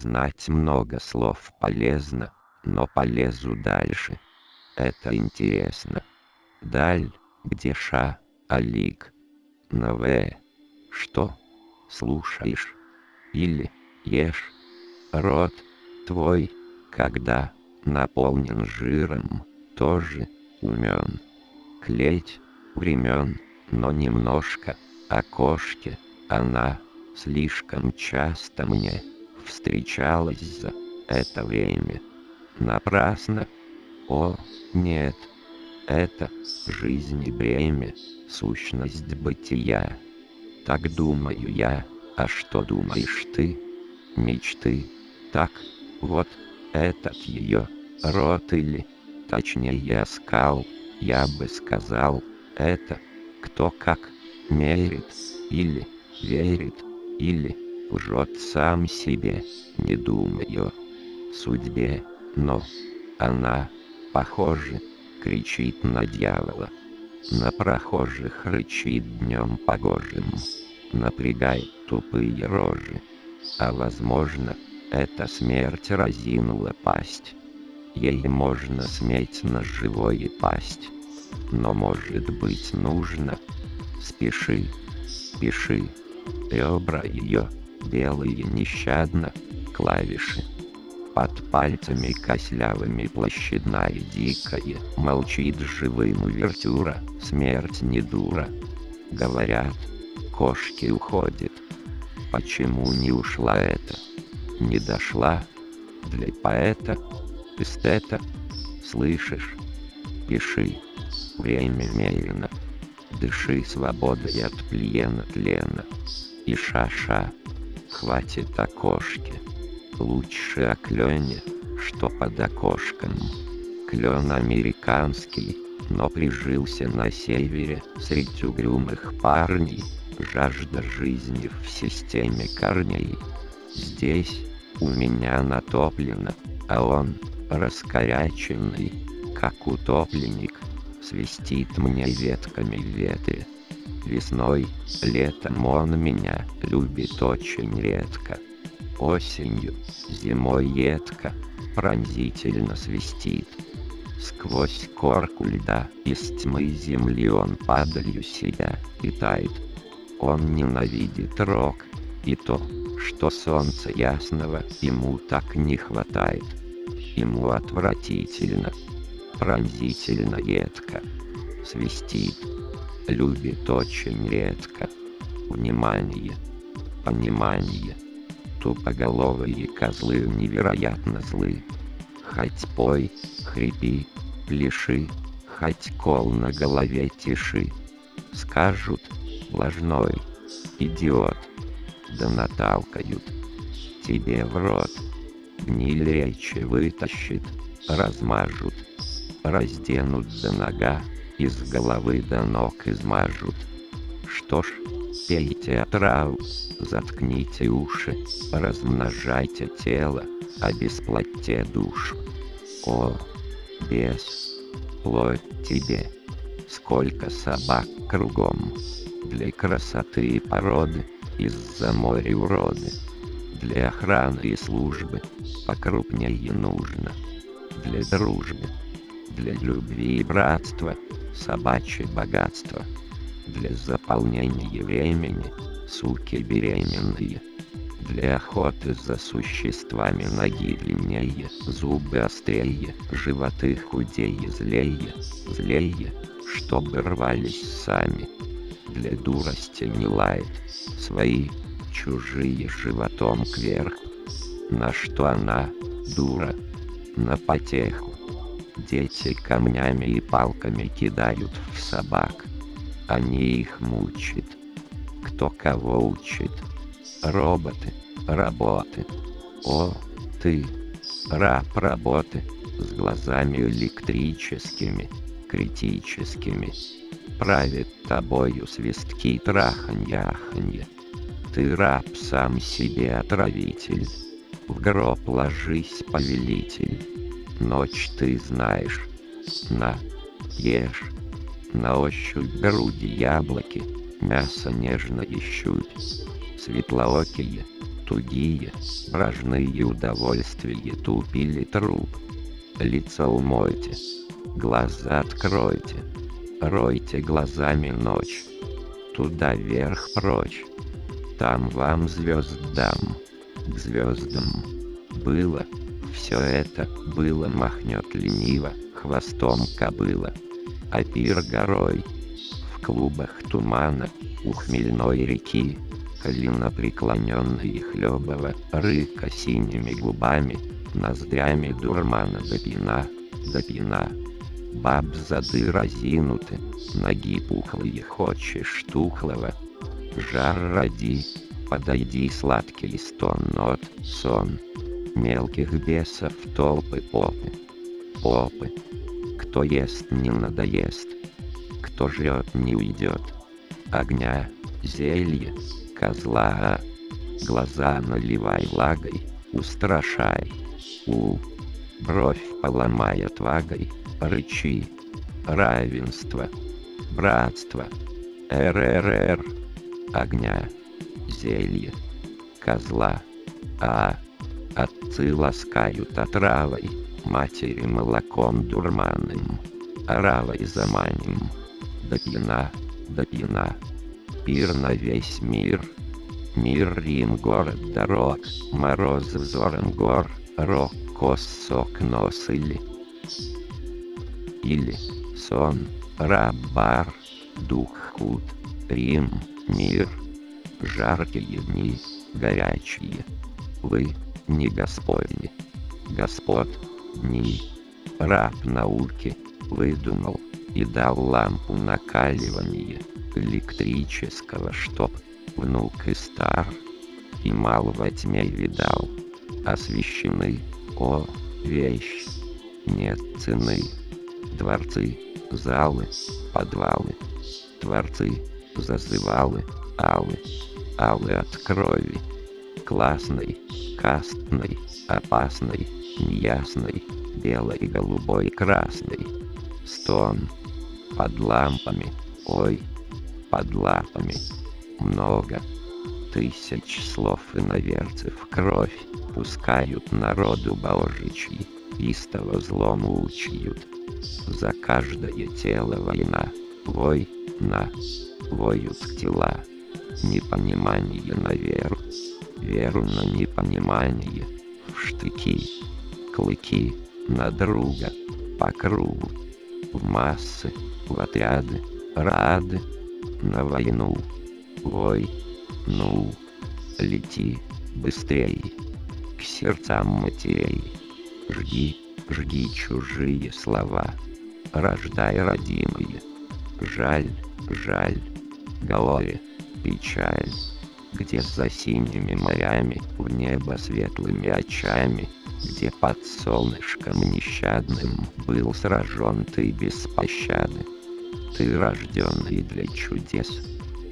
Знать много слов полезно, но полезу дальше. Это интересно. Даль, где ша, алик. На В. Что? Слушаешь? Или ешь? Рот твой, когда наполнен жиром, тоже умен. Клеть времен, но немножко о кошке она слишком часто мне встречалась за это время. Напрасно. О, нет. Это жизнь и бремя, сущность бытия. Так думаю я, а что думаешь ты? Мечты. Так, вот, этот ее рот или, точнее скал, я бы сказал, это, кто как, мерит, или, верит, или, лжет сам себе, не думаю, судьбе, но, она, похоже, кричит на дьявола, на прохожих рычит днем погожим, напрягает тупые рожи, а возможно, эта смерть разинула пасть. Ей можно сметь на живое пасть. Но может быть нужно. Спеши, спеши. Ребра ее, белые нещадно, клавиши. Под пальцами кослявыми площадная дикая, молчит живым вертюра, смерть не дура. Говорят, кошки уходят. Почему не ушла эта? не дошла для поэта, эстета, слышишь? Пиши, время мерено, дыши свободой от плена тлена. И ша-ша, хватит окошки, лучше о клене, что под окошком. Клен американский, но прижился на севере среди угрюмых парней, жажда жизни в системе корней. Здесь у меня натоплено, а он, раскоряченный, как утопленник, свистит мне ветками веты. Весной, летом он меня любит очень редко. Осенью, зимой едко, пронзительно свистит. Сквозь корку льда из тьмы земли он падалью себя питает. Он ненавидит рок, и то, что солнца ясного ему так не хватает. Ему отвратительно, пронзительно едко, свистит, любит очень редко. Внимание, понимание, тупоголовые козлы невероятно злы. Хоть пой, хрипи, пляши, хоть кол на голове тиши. Скажут, ложной, идиот, да наталкают тебе в рот. Гниль речи вытащит, размажут, разденут до нога, из головы до ног измажут. Что ж, пейте отраву, заткните уши, размножайте тело, обесплатьте душу. О, бес, плоть тебе, сколько собак кругом, для красоты и породы, из-за моря уроды. Для охраны и службы покрупнее нужно. Для дружбы, для любви и братства, собачье богатство. Для заполнения времени, суки беременные. Для охоты за существами ноги длиннее, зубы острее, животы худее, злее, злее, чтобы рвались сами для дурости не лает, свои, чужие животом кверх. На что она, дура, на потеху. Дети камнями и палками кидают в собак. Они их мучат. Кто кого учит? Роботы, работы. О, ты, раб работы, с глазами электрическими, критическими правит тобою свистки траханье-аханье. Ты раб сам себе отравитель, в гроб ложись, повелитель. Ночь ты знаешь, на, ешь, на ощупь груди яблоки, мясо нежно ищут. Светлоокие, тугие, брожные удовольствия тупили труп. Лицо умойте, глаза откройте, ройте глазами ночь, туда вверх прочь, там вам звезд дам, к звездам. Было, все это было махнет лениво, хвостом кобыла, а пир горой, в клубах тумана, у хмельной реки, колено преклоненные хлебова, рыка синими губами, ноздрями дурмана до пина. Баб зады разинуты, ноги пухлые хочешь тухлого. Жар роди, подойди сладкий стон нот, сон. Мелких бесов толпы попы, попы. Кто ест не надоест, кто жрет не уйдет. Огня, зелье, козла, глаза наливай влагой, устрашай. У, бровь поломай отвагой, рычи, равенство, братство, РРР, огня, зелье, козла, а, отцы ласкают отравой, матери молоком дурманным, оравой заманим, до пьяна, до пьяна. Пир на весь мир. Мир Рим, город дорог, мороз взором гор, рок, косок нос или... Или сон, рабар, дух худ, Рим, мир, жаркие дни, горячие. Вы не Господни, Господ, дни, раб науки, выдумал и дал лампу накаливания электрического, чтоб внук и стар, и мало во тьме видал, освещены, о, вещь, нет цены, дворцы, залы, подвалы, творцы, зазывалы, алы, алы от крови, классной, кастной, опасной, неясной, белой, голубой, красной, стон, под лампами, ой, под лапами. Много тысяч слов и наверцев кровь пускают народу божичьи, истово злому учьют. За каждое тело война, вой на, воют тела, непонимание на веру, на непонимание, в штыки, клыки на друга, по кругу, в массы, в отряды, рады, на войну. Ой, ну, лети быстрей к сердцам матерей. Жги, жги чужие слова, рождай родимые. Жаль, жаль, горе, печаль, где за синими морями, в небо светлыми очами, где под солнышком нещадным был сражен ты без пощады ты рожденный для чудес,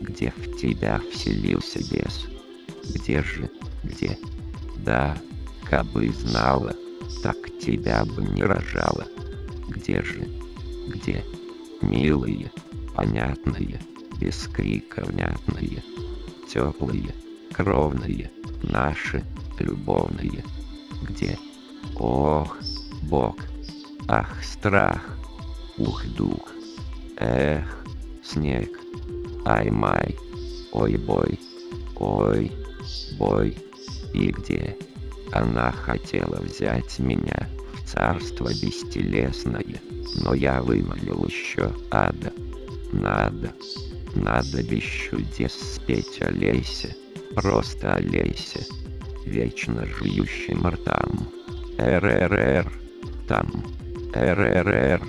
где в тебя вселился бес. Где же, где? Да, кабы знала, так тебя бы не рожала. Где же, где? Милые, понятные, без крика внятные, теплые, кровные, наши, любовные. Где? Ох, Бог, ах, страх, ух, дух. Эх, снег, ай-май, ой-бой, ой, бой, и где? Она хотела взять меня в царство бестелесное, но я вымолил еще ада. Надо, надо без чудес спеть олейся, просто олейся, вечно жующим ртам. РРР, там, РРР,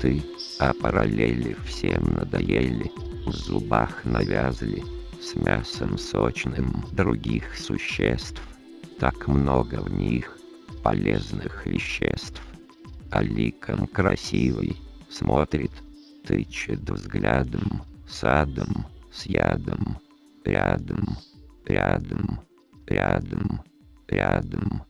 ты а параллели всем надоели, в зубах навязли, с мясом сочным других существ, так много в них полезных веществ. А ликом красивый смотрит, тычет взглядом, садом, с ядом, рядом, рядом, рядом, рядом.